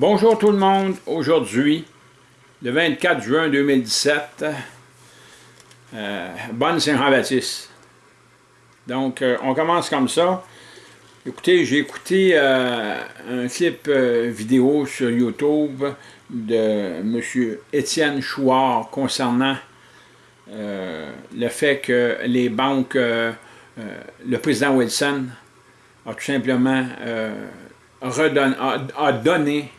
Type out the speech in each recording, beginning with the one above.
Bonjour tout le monde, aujourd'hui, le 24 juin 2017, euh, bonne Saint-Jean-Baptiste. Donc, euh, on commence comme ça. Écoutez, j'ai écouté euh, un clip vidéo sur YouTube de M. Étienne Chouard concernant le fait que les banques, le président Wilson a tout simplement donné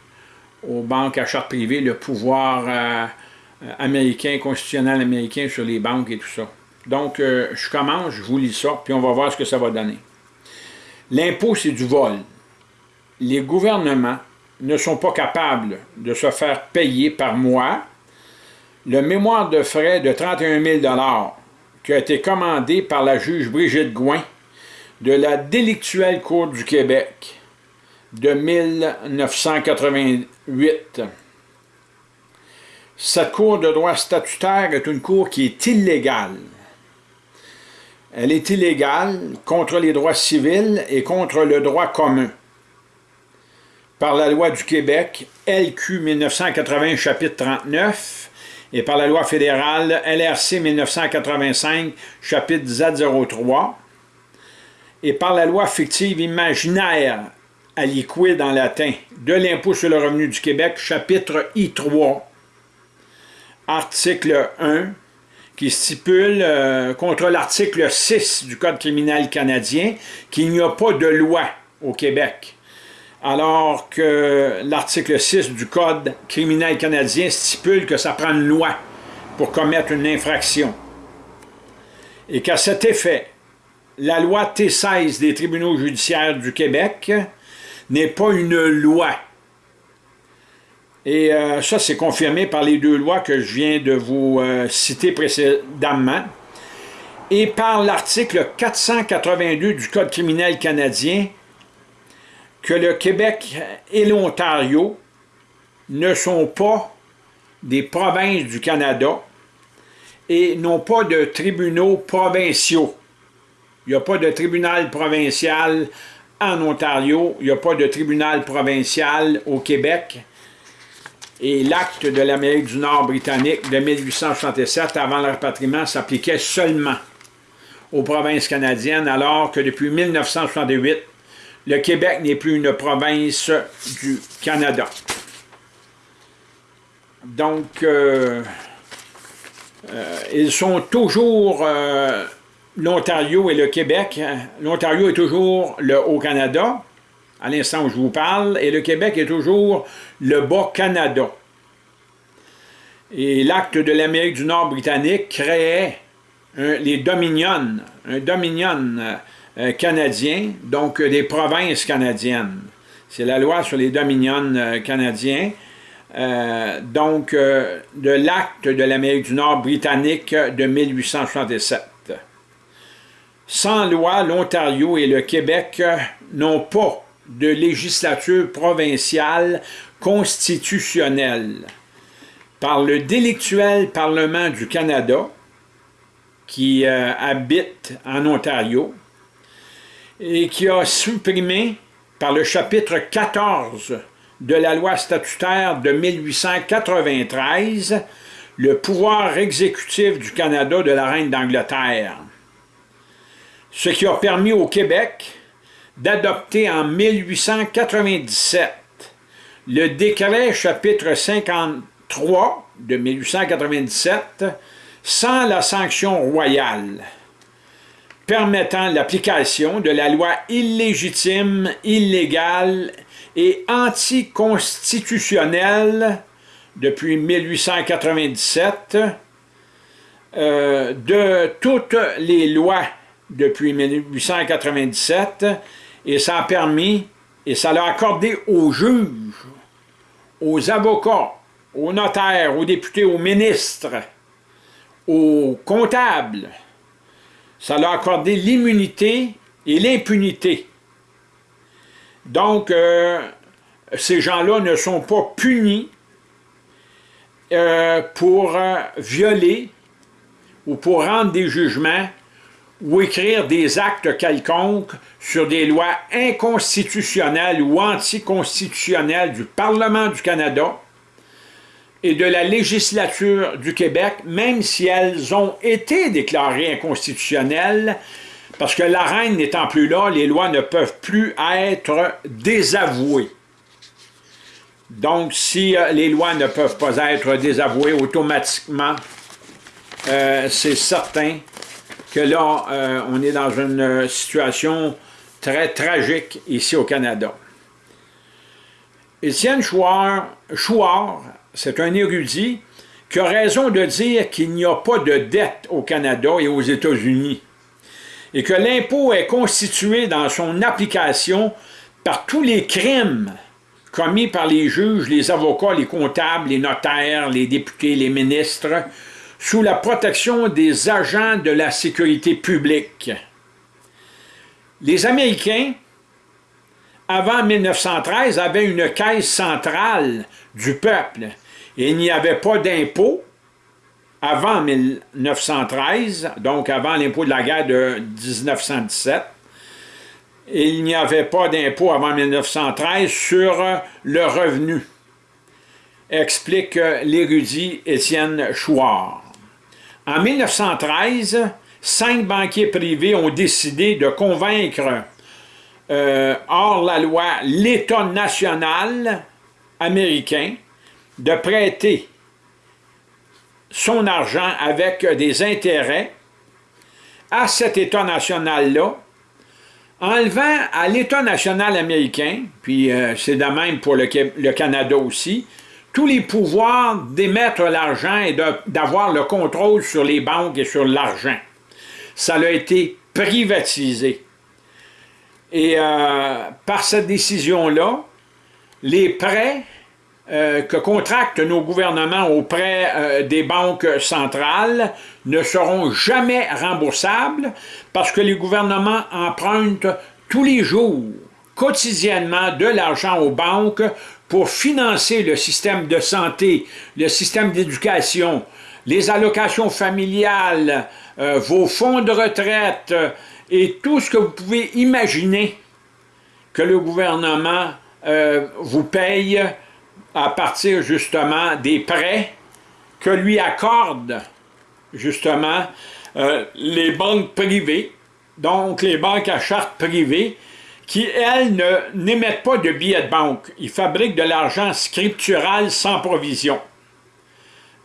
aux banques à charte privée le pouvoir euh, euh, américain, constitutionnel américain sur les banques et tout ça. Donc, euh, je commence, je vous lis ça, puis on va voir ce que ça va donner. L'impôt, c'est du vol. Les gouvernements ne sont pas capables de se faire payer par mois le mémoire de frais de 31 000 qui a été commandé par la juge Brigitte Gouin de la délictuelle Cour du Québec de 1988. Cette cour de droit statutaire est une cour qui est illégale. Elle est illégale contre les droits civils et contre le droit commun. Par la loi du Québec, LQ 1980, chapitre 39, et par la loi fédérale LRC 1985, chapitre Z03, et par la loi fictive imaginaire aliquid en latin. De l'impôt sur le revenu du Québec, chapitre I3, article 1, qui stipule euh, contre l'article 6 du Code criminel canadien qu'il n'y a pas de loi au Québec, alors que l'article 6 du Code criminel canadien stipule que ça prend une loi pour commettre une infraction. Et qu'à cet effet, la loi T16 des tribunaux judiciaires du Québec n'est pas une loi. Et euh, ça, c'est confirmé par les deux lois que je viens de vous euh, citer précédemment et par l'article 482 du Code criminel canadien que le Québec et l'Ontario ne sont pas des provinces du Canada et n'ont pas de tribunaux provinciaux. Il n'y a pas de tribunal provincial en Ontario, il n'y a pas de tribunal provincial au Québec. Et l'acte de l'Amérique du Nord britannique de 1867, avant le rapatriement, s'appliquait seulement aux provinces canadiennes, alors que depuis 1968, le Québec n'est plus une province du Canada. Donc, euh, euh, ils sont toujours... Euh, l'Ontario et le Québec. L'Ontario est toujours le Haut-Canada, à l'instant où je vous parle, et le Québec est toujours le Bas-Canada. Et l'acte de l'Amérique du Nord britannique créait les Dominions, un Dominion euh, canadien, donc des provinces canadiennes. C'est la loi sur les Dominions euh, canadiens. Euh, donc, de l'acte de l'Amérique du Nord britannique de 1867. Sans loi, l'Ontario et le Québec n'ont pas de législature provinciale constitutionnelle. Par le délictuel Parlement du Canada, qui euh, habite en Ontario, et qui a supprimé par le chapitre 14 de la loi statutaire de 1893 le pouvoir exécutif du Canada de la Reine d'Angleterre ce qui a permis au Québec d'adopter en 1897 le décret chapitre 53 de 1897 sans la sanction royale, permettant l'application de la loi illégitime, illégale et anticonstitutionnelle depuis 1897 euh, de toutes les lois depuis 1897 et ça a permis et ça l'a accordé aux juges, aux avocats, aux notaires, aux députés, aux ministres, aux comptables. Ça l'a accordé l'immunité et l'impunité. Donc, euh, ces gens-là ne sont pas punis euh, pour euh, violer ou pour rendre des jugements ou écrire des actes quelconques sur des lois inconstitutionnelles ou anticonstitutionnelles du Parlement du Canada et de la législature du Québec, même si elles ont été déclarées inconstitutionnelles, parce que la reine n'étant plus là, les lois ne peuvent plus être désavouées. Donc, si euh, les lois ne peuvent pas être désavouées automatiquement, euh, c'est certain que là, euh, on est dans une situation très tragique ici au Canada. Étienne Chouard, Chouard c'est un érudit qui a raison de dire qu'il n'y a pas de dette au Canada et aux États-Unis et que l'impôt est constitué dans son application par tous les crimes commis par les juges, les avocats, les comptables, les notaires, les députés, les ministres, sous la protection des agents de la sécurité publique. Les Américains, avant 1913, avaient une caisse centrale du peuple il n'y avait pas d'impôt avant 1913, donc avant l'impôt de la guerre de 1917, il n'y avait pas d'impôt avant 1913 sur le revenu, explique l'érudit Étienne Chouard. En 1913, cinq banquiers privés ont décidé de convaincre euh, hors la loi l'État national américain de prêter son argent avec des intérêts à cet État national-là, enlevant à l'État national américain, puis euh, c'est de même pour le, le, Canada aussi, tous les pouvoirs d'émettre l'argent et d'avoir le contrôle sur les banques et sur l'argent. Ça a été privatisé. Et euh, par cette décision-là, les prêts euh, que contractent nos gouvernements auprès euh, des banques centrales ne seront jamais remboursables parce que les gouvernements empruntent tous les jours, quotidiennement, de l'argent aux banques pour financer le système de santé, le système d'éducation, les allocations familiales, euh, vos fonds de retraite et tout ce que vous pouvez imaginer que le gouvernement vous paye à partir justement des prêts que lui accordent justement euh, les banques privées, donc les banques à charte privée, qui, elles, n'émettent pas de billets de banque. Ils fabriquent de l'argent scriptural sans provision.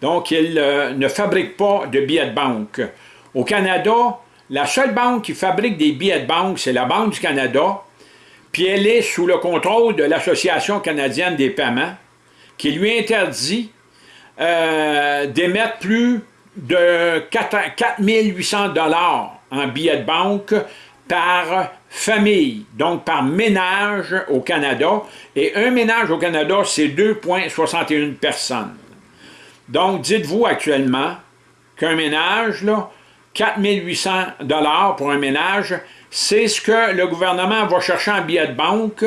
Donc, ils euh, ne fabriquent pas de billets de banque. Au Canada, la seule banque qui fabrique des billets de banque, c'est la Banque du Canada, puis elle est sous le contrôle de l'Association canadienne des paiements, qui lui interdit euh, d'émettre plus de 4 800 dollars en billets de banque par famille, donc par ménage au Canada. Et un ménage au Canada, c'est 2,61 personnes. Donc, dites-vous actuellement qu'un ménage, là, 4 800 dollars pour un ménage, c'est ce que le gouvernement va chercher en billets de banque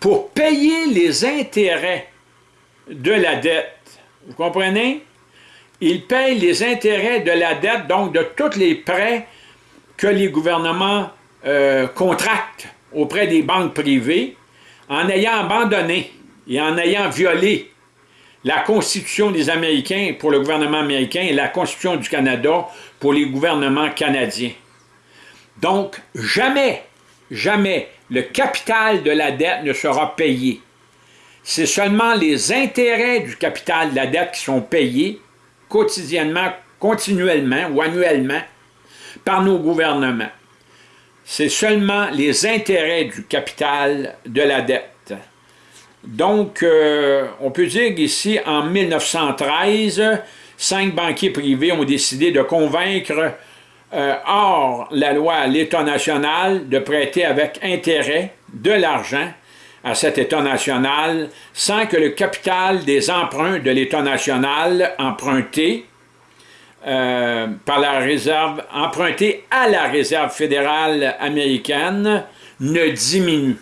pour payer les intérêts de la dette. Vous comprenez? Il paye les intérêts de la dette, donc de tous les prêts que les gouvernements euh, auprès des banques privées en ayant abandonné et en ayant violé la Constitution des Américains pour le gouvernement américain et la Constitution du Canada pour les gouvernements canadiens. Donc, jamais, jamais le capital de la dette ne sera payé c'est seulement les intérêts du capital de la dette qui sont payés quotidiennement, continuellement ou annuellement par nos gouvernements. C'est seulement les intérêts du capital de la dette. Donc, euh, on peut dire qu'ici, en 1913, cinq banquiers privés ont décidé de convaincre, euh, hors la loi l'État national, de prêter avec intérêt de l'argent à cet État national sans que le capital des emprunts de l'État national emprunté euh, par la réserve, emprunté à la réserve fédérale américaine ne diminue.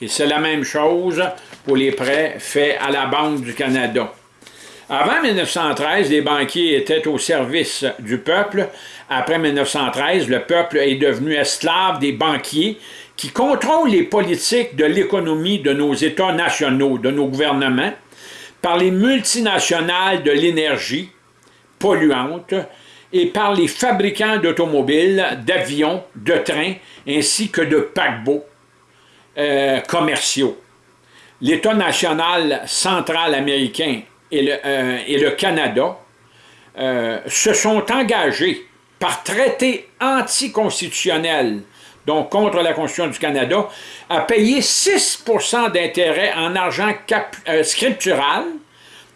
Et c'est la même chose pour les prêts faits à la Banque du Canada. Avant 1913, les banquiers étaient au service du peuple. Après 1913, le peuple est devenu esclave des banquiers qui contrôlent les politiques de l'économie de nos États nationaux, de nos gouvernements, par les multinationales de l'énergie polluante et par les fabricants d'automobiles, d'avions, de trains, ainsi que de paquebots euh, commerciaux. L'État national central américain et le, euh, Canada euh, se sont engagés par traité anticonstitutionnel, donc contre la Constitution du Canada, à payer 6% d'intérêt en argent scriptural,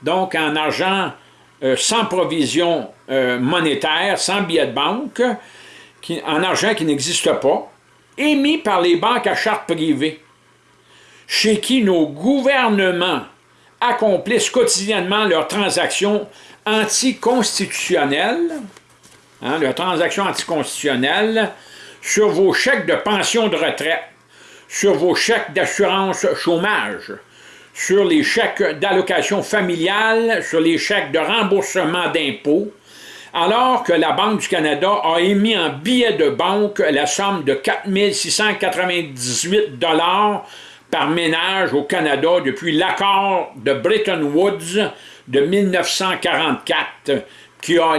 donc en argent sans provision monétaire, sans billet de banque, en argent qui n'existe pas, émis par les banques à charte privée, chez qui nos gouvernements accomplissent quotidiennement leurs transactions anticonstitutionnelles, hein, leurs transactions anticonstitutionnelles sur vos chèques de pension de retraite, sur vos chèques d'assurance chômage, sur les chèques d'allocation familiale, sur les chèques de remboursement d'impôts, alors que la Banque du Canada a émis en billets de banque la somme de 4 698 par ménage au Canada depuis l'accord de Bretton Woods de 1944 qui a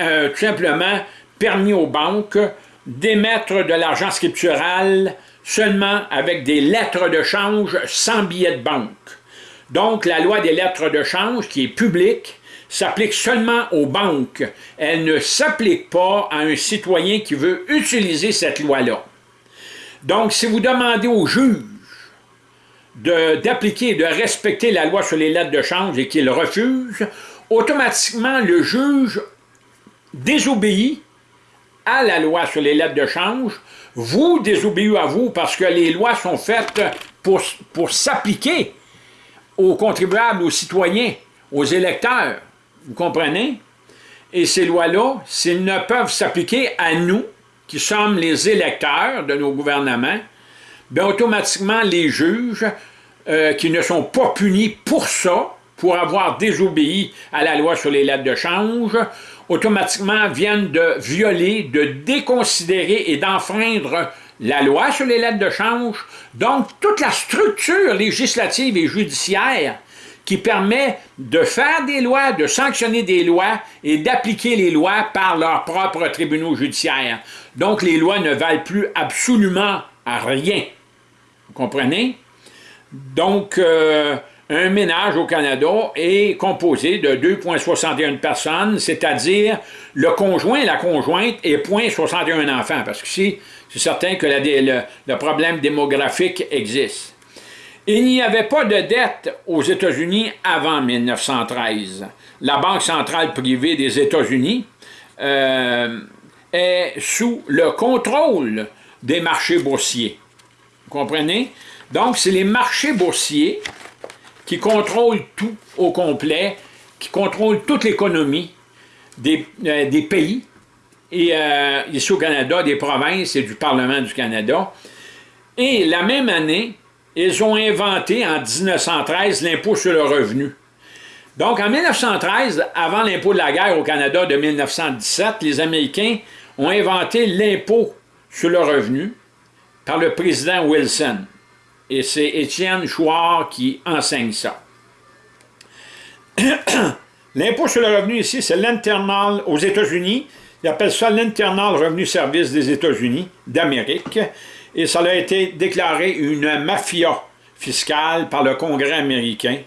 euh, tout simplement permis aux banques d'émettre de l'argent scriptural seulement avec des lettres de change sans billets de banque. Donc, la loi des lettres de change, qui est publique, s'applique seulement aux banques. Elle ne s'applique pas à un citoyen qui veut utiliser cette loi-là. Donc, si vous demandez au juge d'appliquer et de respecter la loi sur les lettres de change et qu'il refuse, automatiquement le juge désobéit à la loi sur les lettres de change, vous désobéissez à vous parce que les lois sont faites pour, s'appliquer aux contribuables, aux citoyens, aux électeurs. Vous comprenez? Et ces lois-là, s'ils ne peuvent s'appliquer à nous, qui sommes les électeurs de nos gouvernements, bien automatiquement les juges euh, qui ne sont pas punis pour ça, pour avoir désobéi à la loi sur les lettres de change, automatiquement viennent de violer, de déconsidérer et d'enfreindre la loi sur les lettres de change, donc toute la structure législative et judiciaire qui permet de faire des lois, de sanctionner des lois et d'appliquer les lois par leurs propres tribunaux judiciaires. Donc les lois ne valent plus absolument à rien. Vous comprenez? Donc, euh, un ménage au Canada est composé de 2,61 personnes, c'est-à-dire le conjoint et la conjointe et 0,61 enfants, parce que c'est certain que le problème démographique existe. Il n'y avait pas de dette aux États-Unis avant 1913. La Banque centrale privée des États-Unis euh, est sous le contrôle des marchés boursiers. Vous comprenez? Donc, c'est les marchés boursiers qui contrôlent tout au complet, qui contrôlent toute l'économie des, euh, pays, et euh, ici au Canada, des provinces et du Parlement du Canada. Et la même année, ils ont inventé en 1913 l'impôt sur le revenu. Donc en 1913, avant l'impôt de la guerre au Canada de 1917, les Américains ont inventé l'impôt sur le revenu par le président Wilson. Et c'est Étienne Chouard qui enseigne ça. L'impôt sur le revenu ici, c'est l'internal aux États-Unis. Ils appellent ça l'Internal Revenu Service des États-Unis d'Amérique et ça a été déclaré une mafia fiscale par le Congrès américain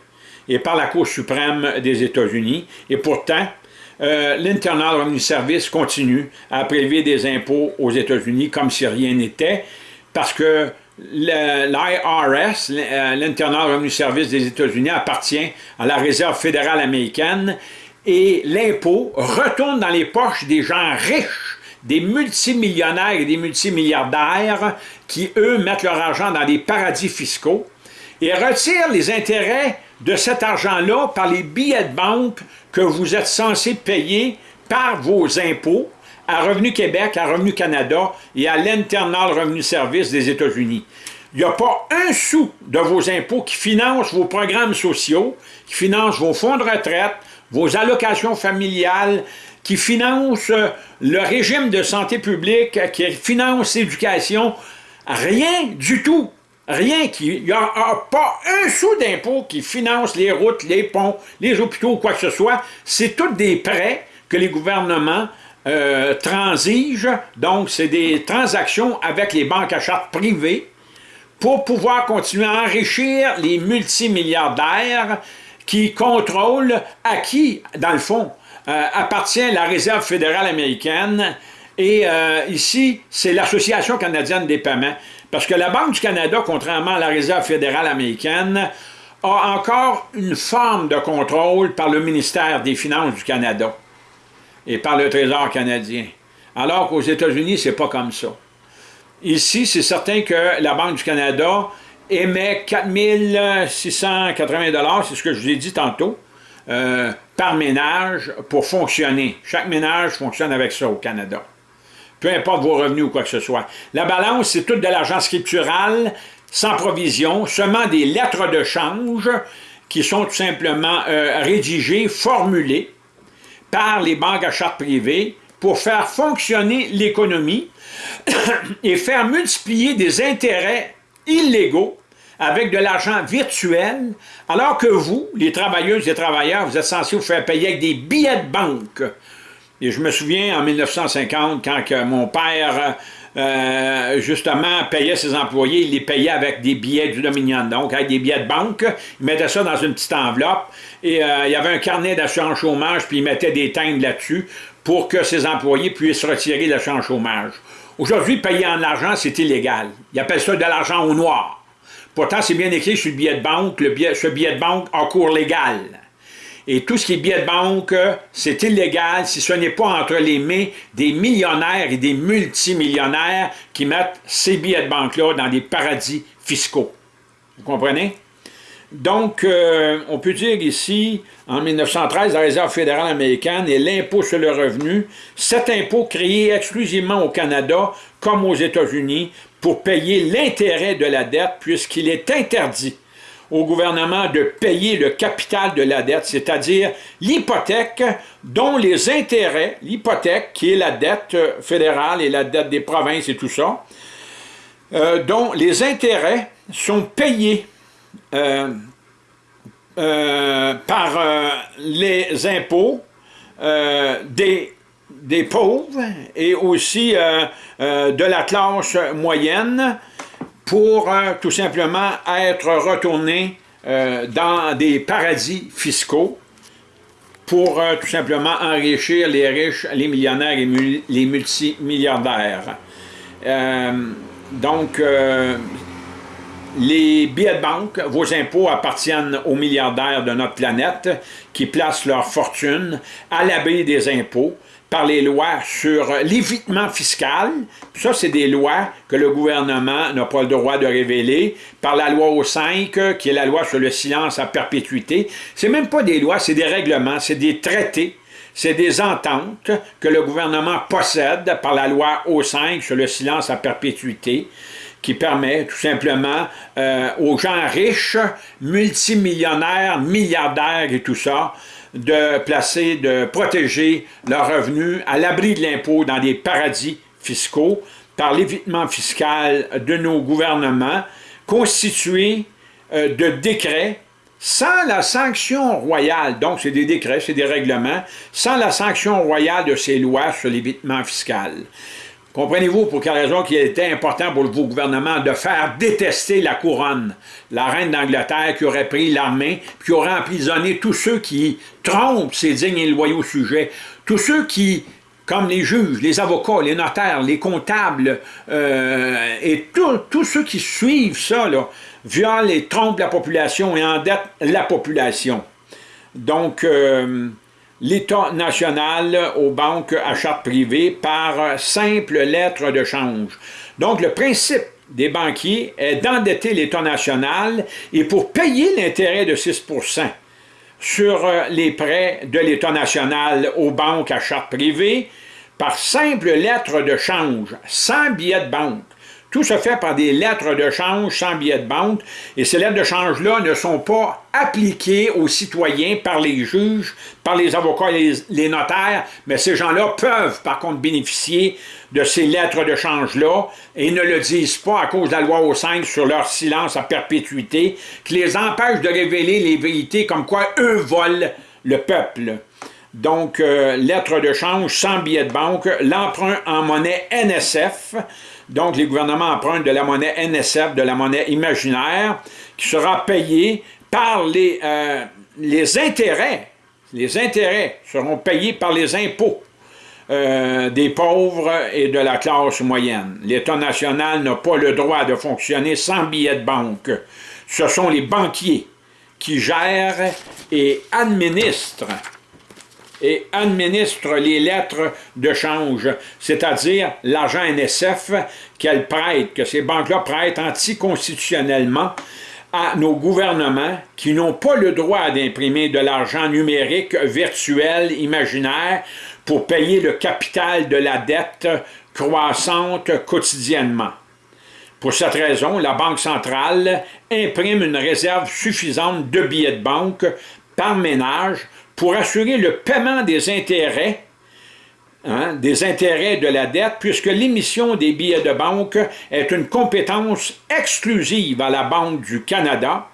et par la Cour suprême des États-Unis. Et pourtant, euh, l'Internal Revenue Service continue à prélever des impôts aux États-Unis comme si rien n'était, parce que l'IRS, euh, l'Internal Revenue Service des États-Unis, appartient à la Réserve fédérale américaine et l'impôt retourne dans les poches des gens riches des multimillionnaires et des multimilliardaires qui, eux, mettent leur argent dans des paradis fiscaux et retirent les intérêts de cet argent-là par les billets de banque que vous êtes censés payer par vos impôts à Revenu Québec, à Revenu Canada et à l'Internal Revenu Service des États-Unis. Il n'y a pas un sou de vos impôts qui finance vos programmes sociaux, qui finance vos fonds de retraite, vos allocations familiales, qui financent le régime de santé publique, qui financent l'éducation, rien du tout. Rien, il n'y a, pas un sou d'impôt qui finance les routes, les ponts, les hôpitaux ou quoi que ce soit. C'est tous des prêts que les gouvernements euh, transigent. Donc, c'est des transactions avec les banques à charte privées pour pouvoir continuer à enrichir les multimilliardaires qui contrôlent à qui, dans le fond, euh, appartient la Réserve fédérale américaine. Et euh, ici, c'est l'Association canadienne des paiements. Parce que la Banque du Canada, contrairement à la Réserve fédérale américaine, a encore une forme de contrôle par le ministère des Finances du Canada et par le Trésor canadien. Alors qu'aux États-Unis, c'est pas comme ça. Ici, c'est certain que la Banque du Canada émet 4680 c'est ce que je vous ai dit tantôt, euh, par ménage pour fonctionner. Chaque ménage fonctionne avec ça au Canada peu importe vos revenus ou quoi que ce soit. La balance, c'est tout de l'argent scriptural, sans provision, seulement des lettres de change qui sont tout simplement euh, rédigées, formulées par les banques à charte privée pour faire fonctionner l'économie et faire multiplier des intérêts illégaux avec de l'argent virtuel, alors que vous, les travailleuses et travailleurs, vous êtes censés vous faire payer avec des billets de banque. Et je me souviens en 1950, quand mon père, euh, justement, payait ses employés, il les payait avec des billets du Dominion, donc avec des billets de banque. Il mettait ça dans une petite enveloppe et euh, il y avait un carnet d'assurance chômage, puis il mettait des timbres là-dessus pour que ses employés puissent retirer l'assurance chômage. Aujourd'hui, payer en argent, c'est illégal. Ils appellent ça de l'argent au noir. Pourtant, c'est bien écrit sur le billet de banque, le billet, ce billet de banque a cours légal. Et tout ce qui est billets de banque, c'est illégal si ce n'est pas entre les mains des millionnaires et des multimillionnaires qui mettent ces billets de banque-là dans des paradis fiscaux. Vous comprenez? Donc, euh, on peut dire ici, en 1913, la Réserve fédérale américaine et l'impôt sur le revenu, cet impôt créé exclusivement au Canada comme aux États-Unis pour payer l'intérêt de la dette puisqu'il est interdit au gouvernement de payer le capital de la dette, c'est-à-dire l'hypothèque dont les intérêts, l'hypothèque qui est la dette fédérale et la dette des provinces et tout ça, euh, dont les intérêts sont payés euh, euh, par les impôts des, des pauvres et aussi de la classe moyenne pour euh, tout simplement être retourné euh, dans des paradis fiscaux pour euh, tout simplement enrichir les riches, les millionnaires et les multimilliardaires. donc, les billets de banque, vos impôts appartiennent aux milliardaires de notre planète qui placent leur fortune à l'abri des impôts par les lois sur l'évitement fiscal. Ça, c'est des lois que le gouvernement n'a pas le droit de révéler. Par la loi O5, qui est la loi sur le silence à perpétuité. C'est même pas des lois, c'est des règlements, c'est des traités. C'est des ententes que le gouvernement possède par la loi O5 sur le silence à perpétuité qui permet tout simplement euh, aux gens riches, multimillionnaires, milliardaires et tout ça, de placer, de protéger leurs revenus à l'abri de l'impôt dans des paradis fiscaux par l'évitement fiscal de nos gouvernements constitués euh, de décrets sans la sanction royale, donc c'est des décrets, c'est des règlements, sans la sanction royale de ces lois sur l'évitement fiscal. Comprenez-vous pour quelle raison qu'il était important pour vos gouvernements de faire détester la couronne, la reine d'Angleterre qui aurait pris l'armée, qui aurait emprisonné tous ceux qui trompent ces dignes et loyaux sujets, tous ceux qui, comme les juges, les avocats, les notaires, les comptables, euh, et tous ceux qui suivent ça, violent et trompent la population et endettent la population. Donc, euh, l'État national aux banques à charte privée par simple lettre de change. Donc, le principe des banquiers est d'endetter l'État national et pour payer l'intérêt de 6% sur euh, les prêts de l'État national aux banques à charte privée, par simple lettre de change, sans billet de banque, Tout se fait par des lettres de change sans billet de banque, et ces lettres de change-là ne sont pas appliquées aux citoyens par les juges, par les avocats et les, notaires, mais ces gens-là peuvent par contre bénéficier de ces lettres de change-là et ne le disent pas à cause de la loi au 5 sur leur silence à perpétuité, qui les empêche de révéler les vérités comme quoi eux volent le peuple. Donc, euh, lettres de change sans billet de banque, l'emprunt en monnaie NSF, donc, les gouvernements empruntent de la monnaie NSF, de la monnaie imaginaire, qui sera payée par les, euh, intérêts. Les intérêts seront payés par les impôts euh, des pauvres et de la classe moyenne. L'État national n'a pas le droit de fonctionner sans billet de banque. Ce sont les banquiers qui gèrent et administrent et administre les lettres de change, c'est-à-dire l'argent NSF qu'elles prêtent, que ces banques-là prêtent anticonstitutionnellement à nos gouvernements qui n'ont pas le droit d'imprimer de l'argent numérique, virtuel, imaginaire, pour payer le capital de la dette croissante quotidiennement. Pour cette raison, la Banque centrale imprime une réserve suffisante de billets de banque par ménage pour assurer le paiement des intérêts, hein, des intérêts de la dette, puisque l'émission des billets de banque est une compétence exclusive à la Banque du Canada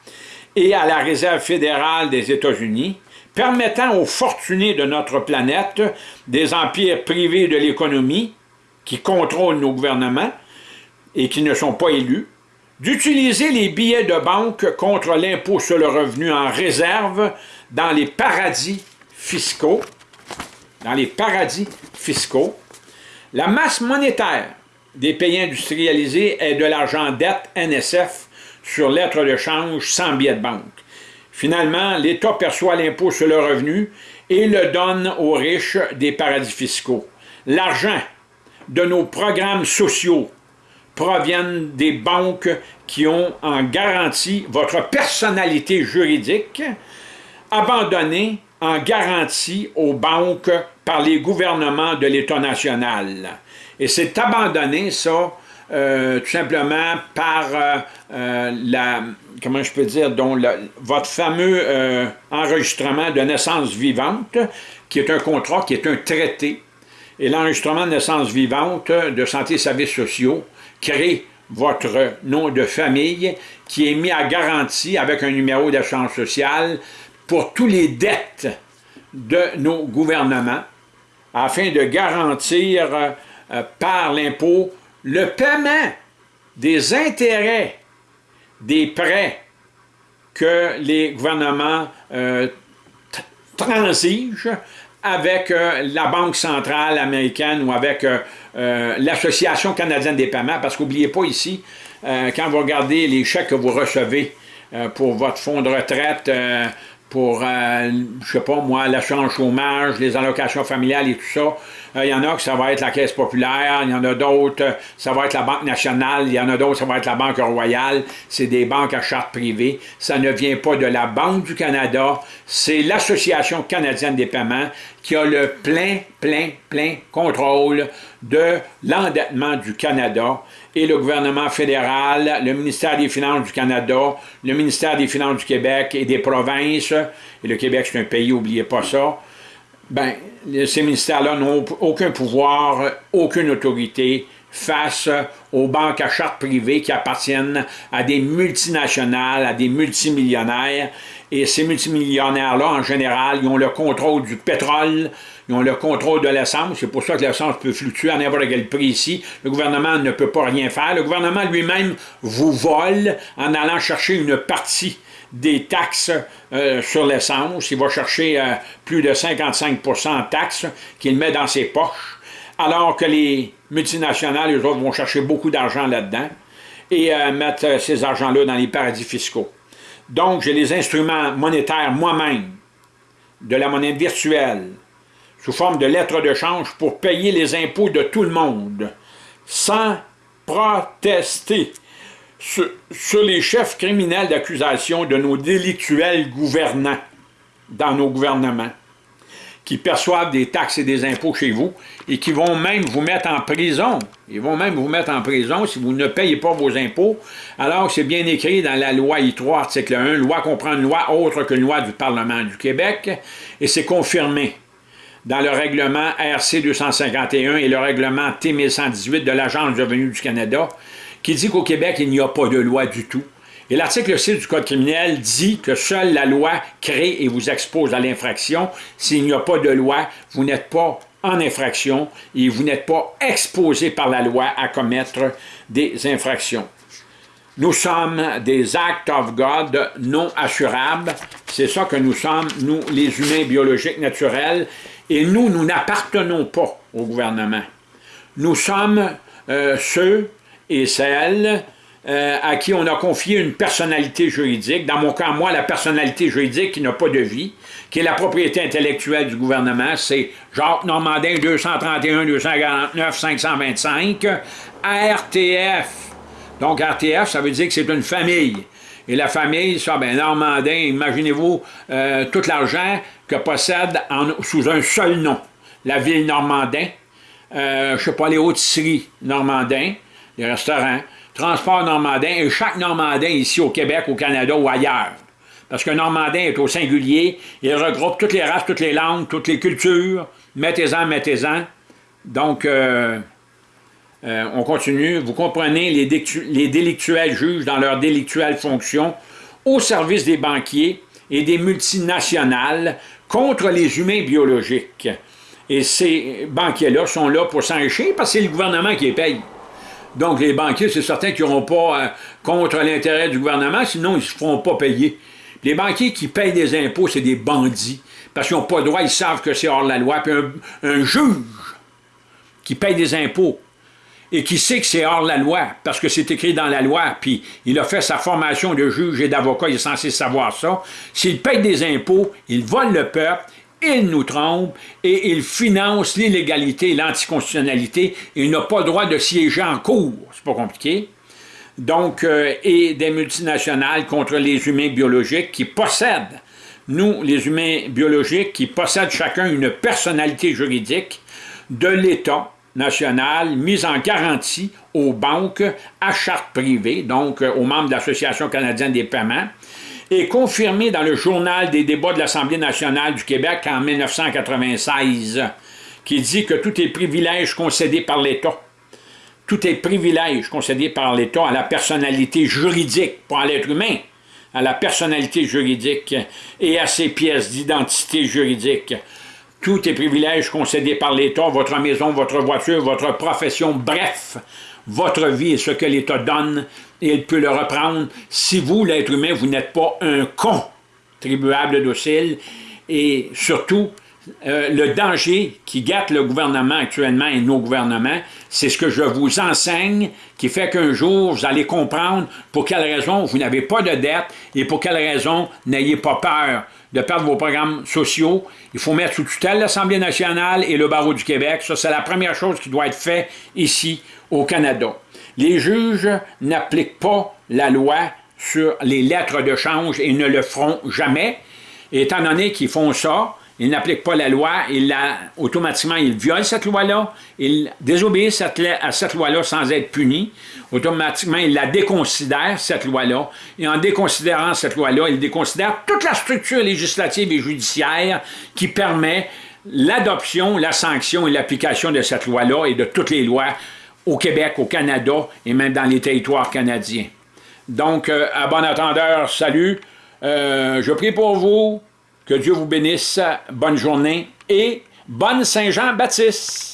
et à la Réserve fédérale des États-Unis, permettant aux fortunés de notre planète, des empires privés de l'économie, qui contrôlent nos gouvernements et qui ne sont pas élus, d'utiliser les billets de banque contre l'impôt sur le revenu en réserve dans les paradis fiscaux, la masse monétaire des pays industrialisés est de l'argent dette NSF sur lettres de change sans billet de banque. Finalement, l'État perçoit l'impôt sur le revenu et le donne aux riches des paradis fiscaux. L'argent de nos programmes sociaux proviennent des banques qui ont en garantie votre personnalité juridique, abandonné en garantie aux banques par les gouvernements de l'État national. Et c'est abandonné, ça, euh, tout simplement par euh, euh, la, comment je peux dire, dont votre fameux enregistrement de naissance vivante, qui est un contrat, qui est un traité. Et l'enregistrement de naissance vivante de santé et services sociaux crée votre nom de famille qui est mis à garantie avec un numéro d'assurance sociale pour tous les dettes de nos gouvernements afin de garantir euh, par l'impôt le paiement des intérêts des prêts que les gouvernements euh, transigent avec euh, la Banque centrale américaine ou avec l'Association canadienne des paiements, parce qu'oubliez pas ici, quand vous regardez les chèques que vous recevez pour votre fonds de retraite, pour, euh, je sais pas moi, l'assurance chômage, les allocations familiales et tout ça. Euh, il y en a que ça va être la Caisse populaire, il y en a d'autres, euh, ça va être la Banque nationale, il y en a d'autres, ça va être la Banque royale. C'est des banques à charte privée. Ça ne vient pas de la Banque du Canada, c'est l'Association canadienne des paiements qui a le plein, plein, plein contrôle de l'endettement du Canada et le gouvernement fédéral, le ministère des Finances du Canada, le ministère des Finances du Québec et des provinces, et le Québec c'est un pays, n'oubliez pas ça, ben, ces ministères-là n'ont aucun pouvoir, aucune autorité face aux banques à charte privée qui appartiennent à des multinationales, à des multimillionnaires. Et ces multimillionnaires-là, en général, ils ont le contrôle du pétrole, ils ont le contrôle de l'essence. C'est pour ça que l'essence peut fluctuer à n'importe quel prix ici. Le gouvernement ne peut pas rien faire. Le gouvernement lui-même vous vole en allant chercher une partie des taxes euh, sur l'essence. Il va chercher euh, plus de 55% en taxes qu'il met dans ses poches, alors que les multinationales, eux autres, vont chercher beaucoup d'argent là-dedans et euh, mettre ces argents-là dans les paradis fiscaux. Donc, j'ai les instruments monétaires moi-même, de la monnaie virtuelle, sous forme de lettres de change pour payer les impôts de tout le monde, sans protester sur, les chefs criminels d'accusation de nos délictuels gouvernants dans nos gouvernements, qui perçoivent des taxes et des impôts chez vous et qui vont même vous mettre en prison. Ils vont même vous mettre en prison si vous ne payez pas vos impôts, alors c'est bien écrit dans la loi I3, article 1, loi comprend une loi autre qu'une loi du Parlement du Québec, et c'est confirmé dans le règlement RC 251 et le règlement T 1118 de l'Agence du revenu du Canada, qui dit qu'au Québec, il n'y a pas de loi du tout. Et l'article 6 du Code criminel dit que seule la loi crée et vous expose à l'infraction. S'il n'y a pas de loi, vous n'êtes pas en infraction et vous n'êtes pas exposé par la loi à commettre des infractions. Nous sommes des acts of God non assurables. C'est ça que nous sommes, nous, les humains biologiques naturels. Et nous, nous n'appartenons pas au gouvernement. Nous sommes euh, ceux et celles euh, à qui on a confié une personnalité juridique. Dans mon cas, moi, la personnalité juridique qui n'a pas de vie, qui est la propriété intellectuelle du gouvernement, c'est Jacques Normandin 231 249 525 RTF. Donc RTF, ça veut dire que c'est une famille. Et la famille, ça, ben Normandin, imaginez-vous euh, tout l'argent que possède sous un seul nom. La ville Normandin, euh, je ne sais pas, les hautes-series Normandin, les restaurants, Transport Normandin, et chaque Normandin ici au Québec, au Canada ou ailleurs. Parce que Normandin est au singulier, il regroupe toutes les races, toutes les langues, toutes les cultures. Mettez-en, mettez-en. Donc, euh, euh, on continue. Vous comprenez, les, les délictuels juges dans leur délictuelle fonction au service des banquiers et des multinationales contre les humains biologiques. Et ces banquiers-là sont là pour s'enrichir parce que c'est le gouvernement qui les paye. Donc les banquiers, c'est certain qu'ils n'auront pas euh, contre l'intérêt du gouvernement, sinon ils ne se feront pas payer. Les banquiers qui payent des impôts, c'est des bandits, parce qu'ils n'ont pas le droit, ils savent que c'est hors la loi. Puis un juge qui paye des impôts, et qui sait que c'est hors la loi, parce que c'est écrit dans la loi, puis il a fait sa formation de juge et d'avocat, il est censé savoir ça. S'il paye des impôts, il vole le peuple, il nous trompe et il finance l'illégalité et l'anticonstitutionnalité. Il n'a pas le droit de siéger en cours. C'est pas compliqué. Donc, euh, et des multinationales contre les humains biologiques qui possèdent, nous, les humains biologiques, qui possèdent chacun une personnalité juridique de l'État, nationale mise en garantie aux banques à charte privée, donc euh, aux membres de l'Association canadienne des paiements, et confirmée dans le journal des débats de l'Assemblée nationale du Québec en 1996, qui dit que tout est privilège concédé par l'État. Tout est privilège concédé par l'État à la personnalité juridique, pas à l'être humain, à la personnalité juridique et à ses pièces d'identité juridique tout est privilège concédé par l'État, votre maison, votre voiture, votre profession, bref, votre vie est ce que l'État donne il peut le reprendre. Si vous, l'être humain, vous n'êtes pas un contribuable docile et surtout, euh, le danger qui gâte le gouvernement actuellement et nos gouvernements, c'est ce que je vous enseigne qui fait qu'un jour, vous allez comprendre pour quelle raison vous n'avez pas de dette et pour quelle raison n'ayez pas peur de perdre vos programmes sociaux. Il faut mettre sous tutelle l'Assemblée nationale et le barreau du Québec. Ça, c'est la première chose qui doit être faite ici au Canada. Les juges n'appliquent pas la loi sur les lettres de change et ne le feront jamais. Étant donné qu'ils font ça, ils n'appliquent pas la loi, ils la, automatiquement ils violent cette loi-là, ils désobéissent à cette loi-là sans être punis, automatiquement ils la déconsidèrent, cette loi-là, et en déconsidérant cette loi-là, ils déconsidèrent toute la structure législative et judiciaire qui permet l'adoption, la sanction et l'application de cette loi-là et de toutes les lois au Québec, au Canada et même dans les territoires canadiens. Donc, euh, à bon attendeur, salut. Euh, je prie pour vous, que Dieu vous bénisse, bonne journée et bonne Saint-Jean-Baptiste.